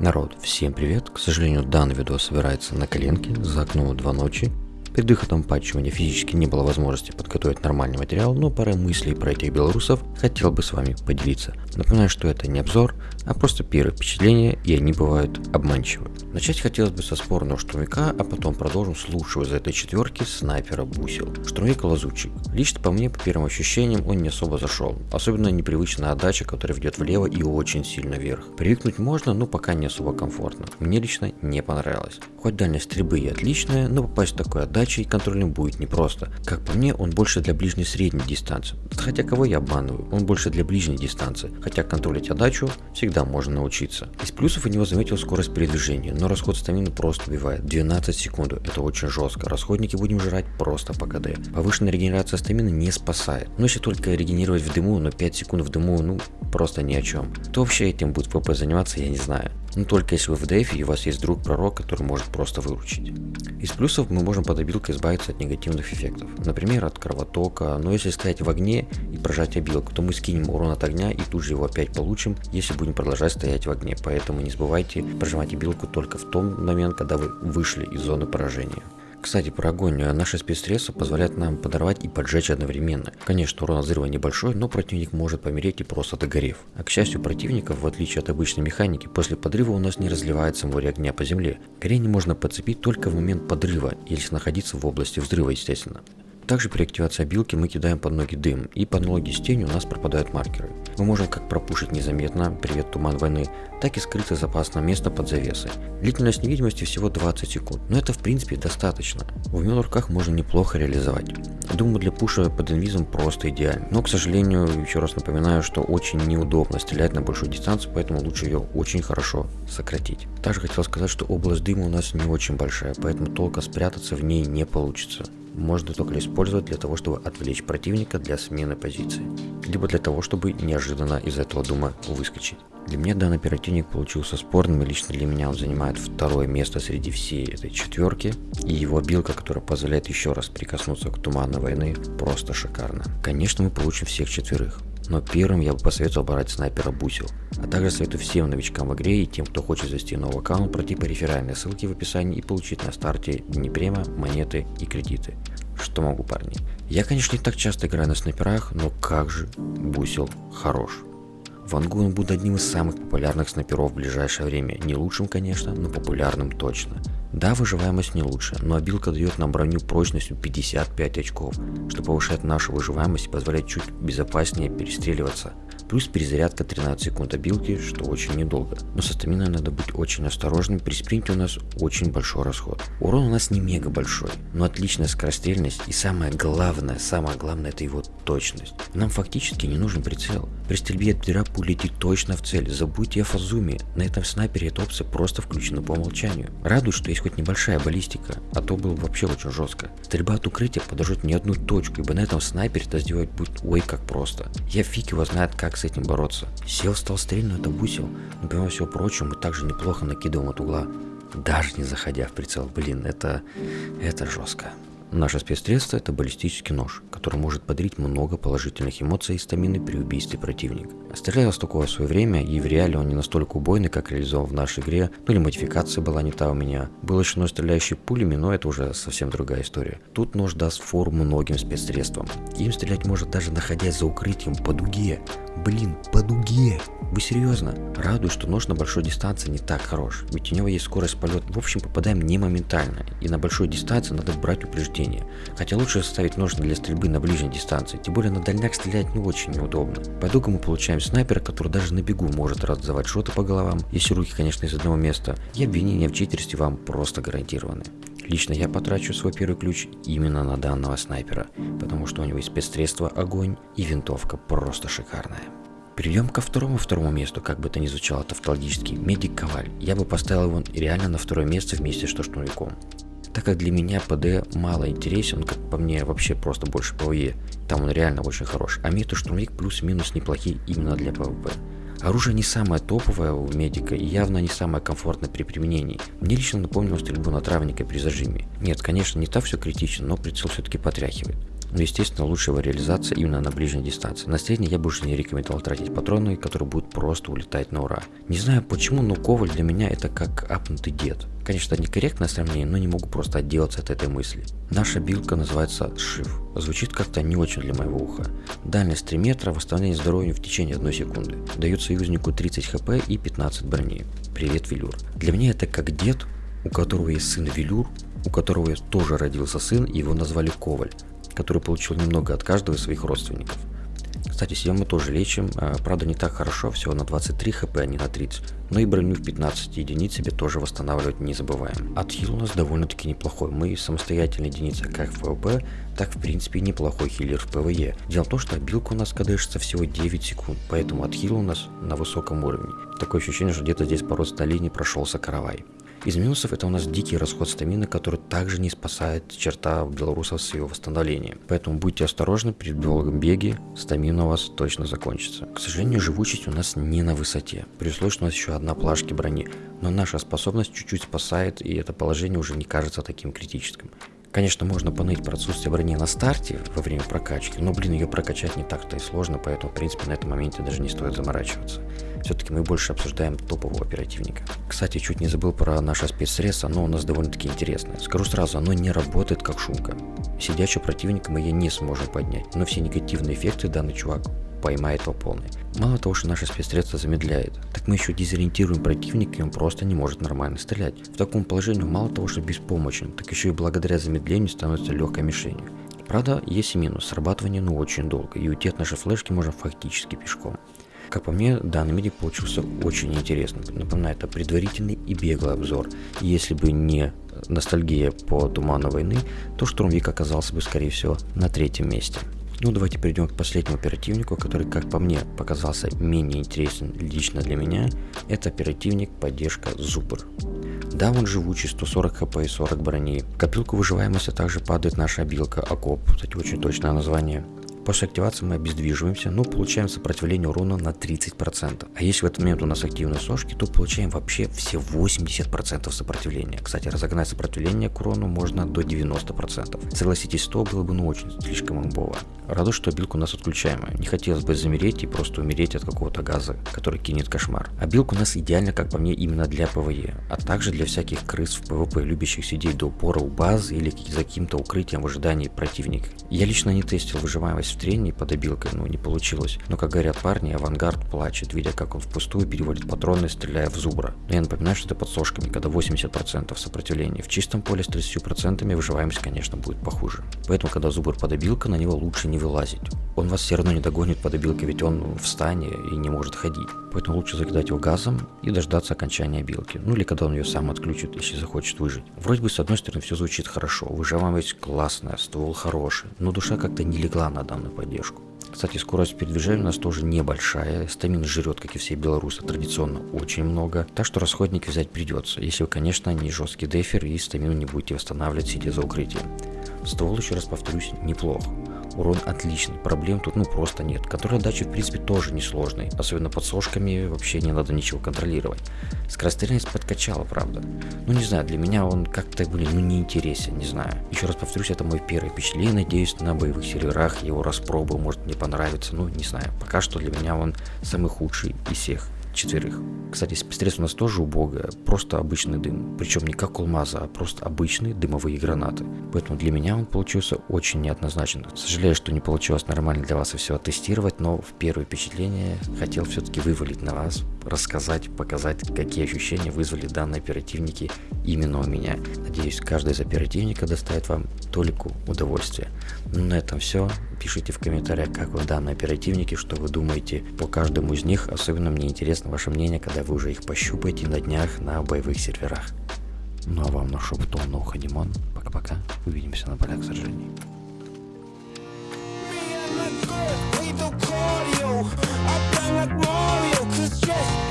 Народ, всем привет! К сожалению, данный видео собирается на коленке за окном 2 ночи. Перед выходом патча у меня физически не было возможности подготовить нормальный материал, но пара мыслей про этих белорусов хотел бы с вами поделиться. Напоминаю, что это не обзор, а просто первые впечатления, и они бывают обманчивы. Начать хотелось бы со спорного штурмовика, а потом продолжим с лучшего из этой четверки снайпера Бусил. Штурмовик лазучик. Лично по мне, по первым ощущениям, он не особо зашел. Особенно непривычная отдача, которая ведет влево и очень сильно вверх. Привыкнуть можно, но пока не особо комфортно. Мне лично не понравилось. Хоть дальность стрельбы и отличная, но попасть в такую отдачу и контролем будет непросто. Как по мне, он больше для ближней средней дистанции. Хотя кого я обманываю, он больше для ближней дистанции. Хотя контролить отдачу всегда можно научиться. Из плюсов у него заметил скорость передвижения, но расход стамины просто убивает. 12 секунд, это очень жестко. Расходники будем жрать просто по КД. Повышенная регенерация стамины не спасает. Ну если только регенерировать в дыму, но 5 секунд в дыму, ну просто ни о чем. Кто вообще этим будет ПП заниматься, я не знаю. Ну только если вы в дефе и у вас есть друг пророк, который может просто выручить. Из плюсов мы можем под обилкой избавиться от негативных эффектов. Например, от кровотока, но если стоять в огне и прожать обилку, то мы скинем урон от огня и тут же его опять получим, если будем продолжать стоять в огне. Поэтому не забывайте прожимать обилку только в том момент, когда вы вышли из зоны поражения. Кстати, про огонь. Наши спецсредства позволяют нам подорвать и поджечь одновременно. Конечно, урон от взрыва небольшой, но противник может помереть и просто догорев. А к счастью противников, в отличие от обычной механики, после подрыва у нас не разливается море огня по земле. Горение можно подцепить только в момент подрыва, если находиться в области взрыва, естественно. Также при активации обилки мы кидаем под ноги дым, и под ноги с тенью у нас пропадают маркеры. Мы можем как пропушить незаметно, привет туман войны, так и скрыться запасное место под завесой. Длительность невидимости всего 20 секунд, но это в принципе достаточно. В умен руках можно неплохо реализовать. Думаю для пуша под инвизом просто идеально, но к сожалению, еще раз напоминаю, что очень неудобно стрелять на большую дистанцию, поэтому лучше ее очень хорошо сократить. Также хотел сказать, что область дыма у нас не очень большая, поэтому толко спрятаться в ней не получится можно только использовать для того, чтобы отвлечь противника для смены позиции, либо для того, чтобы неожиданно из этого дума выскочить. Для меня данный оперативник получился спорным, и лично для меня он занимает второе место среди всей этой четверки, и его билка, которая позволяет еще раз прикоснуться к туману войны, просто шикарно. Конечно, мы получим всех четверых, но первым я бы посоветовал брать снайпера Бусил. А также советую всем новичкам в игре и тем, кто хочет завести новый аккаунт, пройти по реферальной ссылке в описании и получить на старте Днепрема, монеты и кредиты. Что могу, парни? Я, конечно, не так часто играю на снайперах, но как же Бусил хорош. Вангу он будет одним из самых популярных снайперов в ближайшее время. Не лучшим, конечно, но популярным точно. Да, выживаемость не лучше, но обилка дает нам броню прочностью 55 очков, что повышает нашу выживаемость и позволяет чуть безопаснее перестреливаться плюс перезарядка 13 секунд обилки, что очень недолго. Но со стаминой надо быть очень осторожным, при спринте у нас очень большой расход. Урон у нас не мега большой, но отличная скорострельность и самое главное, самое главное это его точность. Нам фактически не нужен прицел. При стрельбе от бедра пуля летит точно в цель, забудьте о фазуме, на этом снайпере эта опция просто включена по умолчанию. Радует, что есть хоть небольшая баллистика, а то было вообще очень жестко. Стрельба от укрытия подожжет не одну точку, ибо на этом снайпере это сделать будет ой как просто. Я фиг его знает как с этим бороться. Сел стал стрельно, это бусил, но помимо всего прочего мы также неплохо накидываем от угла. Даже не заходя в прицел, блин, это, это жестко. Наше спецсредство это баллистический нож, который может подарить много положительных эмоций и стамины при убийстве противника. Стрелял с такого в свое время, и в реале он не настолько убойный, как реализован в нашей игре, ну или модификация была не та у меня. Был еще нож, стреляющий пулями, но это уже совсем другая история. Тут нож даст фору многим спецсредствам. Им стрелять может даже находясь за укрытием по дуге. Блин, по дуге! Вы серьезно? Радует, что нож на большой дистанции не так хорош, ведь у него есть скорость полета. В общем, попадаем не моментально, и на большой дистанции надо брать упреждение. Хотя лучше ставить нож для стрельбы на ближней дистанции, тем более на дальняк стрелять не очень неудобно. По итогу мы получаем снайпера, который даже на бегу может раздавать шоты по головам, если руки, конечно, из одного места, и обвинения в читерстве вам просто гарантированы. Лично я потрачу свой первый ключ именно на данного снайпера, потому что у него есть спецсредство огонь и винтовка просто шикарная. Перейдем ко второму второму месту, как бы это ни звучало тавтологически, Медик Коваль. Я бы поставил его реально на второе место вместе с штурмовиком. Так как для меня ПВП мало интересен, как по мне вообще просто больше ПВЕ, там он реально очень хорош, а медик и штурмовик плюс-минус неплохие именно для ПВП. Оружие не самое топовое у медика и явно не самое комфортное при применении. Мне лично напомнило стрельбу на травника при зажиме. Нет, конечно, не так все критично, но прицел все-таки потряхивает. Но естественно лучшая его реализация именно на ближней дистанции. На средней я уже не рекомендовал тратить патроны, которые будут просто улетать на ура. Не знаю почему, но Коваль для меня это как апнутый дед. Конечно, некорректное сравнение, но не могу просто отделаться от этой мысли. Наша билка называется Шиф. Звучит как-то не очень для моего уха. Дальность 3 метра, восстановление здоровья в течение 1 секунды. Дает союзнику 30 хп и 15 брони. Привет, Велюр. Для меня это как дед, у которого есть сын Велюр, у которого тоже родился сын, его назвали Коваль, который получил немного от каждого из своих родственников. Кстати, себя мы тоже лечим, а, правда не так хорошо, всего на 23 хп, а не на 30. Но и броню в 15 единиц себе тоже восстанавливать не забываем. Отхил у нас довольно-таки неплохой. Мы самостоятельная единица как в ПВП, так в принципе неплохой хиллер в ПВЕ. Дело в том, что абилка у нас кдшится всего 9 секунд, поэтому отхил у нас на высоком уровне. Такое ощущение, что где-то здесь по родственной линии прошелся каравай. Из минусов это у нас дикий расход стамины, который также не спасает черта белорусов с его восстановлением. Поэтому будьте осторожны при долгом беге, стамина у вас точно закончится. К сожалению, живучесть у нас не на высоте. При условии, что у нас еще одна плашки брони. Но наша способность чуть-чуть спасает, и это положение уже не кажется таким критическим. Конечно, можно поныть про отсутствие брони на старте во время прокачки, но, блин, ее прокачать не так-то и сложно, поэтому, в принципе, на этом моменте даже не стоит заморачиваться. Все-таки мы больше обсуждаем топового оперативника. Кстати, чуть не забыл про наше спецсредство, оно у нас довольно-таки интересное. Скажу сразу, оно не работает как шумка. Сидячего противника мы ее не сможем поднять, но все негативные эффекты данный чувак поймает по полной. Мало того, что наше спецсредство замедляет, так мы еще дезориентируем противника, и он просто не может нормально стрелять. В таком положении мало того, что беспомощен, так еще и благодаря замедлению становится легкой мишенью. Правда, есть и минус, срабатывание ну очень долго, и уйти от нашей флешки можно фактически пешком. Как по мне, данный медик получился очень интересным. Напоминаю, это предварительный и беглый обзор. И если бы не ностальгия по Туману войны, то Штурмвик оказался бы, скорее всего, на третьем месте. Ну, давайте перейдем к последнему оперативнику, который, как по мне, показался менее интересен лично для меня. Это оперативник поддержка Зубр. Да, он живучий, 140 хп и 40 брони. В копилку выживаемости также падает наша обилка Окоп, кстати, очень точное название. После активации мы обездвиживаемся, но получаем сопротивление урона на 30%. А если в этот момент у нас активны сошки, то получаем вообще все 80% сопротивления. Кстати, разогнать сопротивление к урону можно до 90%. Согласитесь, 100 было бы ну очень слишком имбово. Радует, что абилка у нас отключаемая. Не хотелось бы замереть и просто умереть от какого-то газа, который кинет кошмар. Абилка у нас идеально, как по мне, именно для ПВЕ, а также для всяких крыс в ПВП, любящих сидеть до упора у базы или за каким-то укрытием в ожидании противника. Я лично не тестил выживаемость в трене под абилкой, ну не получилось. Но как говорят парни, авангард плачет, видя как он впустую переводит патроны, стреляя в зубра. Но я напоминаю, что это под сошками, когда 80% сопротивления. В чистом поле с 30% выживаемость, конечно, будет похуже. Поэтому, когда зубр под обилкой, на него лучше не вылазить. Он вас все равно не догонит под обилкой, ведь он в стане и не может ходить. Поэтому лучше закидать его газом и дождаться окончания обилки. Ну или когда он ее сам отключит, если захочет выжить. Вроде бы с одной стороны все звучит хорошо, выживаемость классная, ствол хороший, но душа как-то не легла на данную поддержку. Кстати, скорость передвижения у нас тоже небольшая. Стамин жрет, как и все белорусы, традиционно очень много. Так что расходники взять придется, если вы, конечно, не жесткий дефер и стамину не будете восстанавливать, сидя за укрытием. Ствол, еще раз повторюсь, неплох. Урон отличный, проблем тут ну просто нет. Контроль отдачи в принципе тоже несложный, особенно под сошками вообще не надо ничего контролировать. Скорострельность подкачала, правда. Ну не знаю, для меня он как-то, блин, ну не интересен, не знаю. Еще раз повторюсь, это мой первый впечатление, надеюсь на боевых серверах его распробую, может мне понравится, ну не знаю. Пока что для меня он самый худший из всех четверых. Кстати, спецсредств у нас тоже убогое, просто обычный дым. Причем не как алмаза, а просто обычные дымовые гранаты. Поэтому для меня он получился очень неоднозначен. Сожалею, что не получилось нормально для вас все оттестировать, но в первое впечатление хотел все-таки вывалить на вас, рассказать, показать, какие ощущения вызвали данные оперативники именно у меня. Надеюсь, каждый из оперативников доставит вам толику удовольствия. Ну, на этом все. Пишите в комментариях, как вы данные оперативники, что вы думаете по каждому из них. Особенно мне интересно Ваше мнение, когда вы уже их пощупаете на днях на боевых серверах. Ну а вам на Ноха ну, Димон. Пока-пока. Увидимся на полях сражений. I just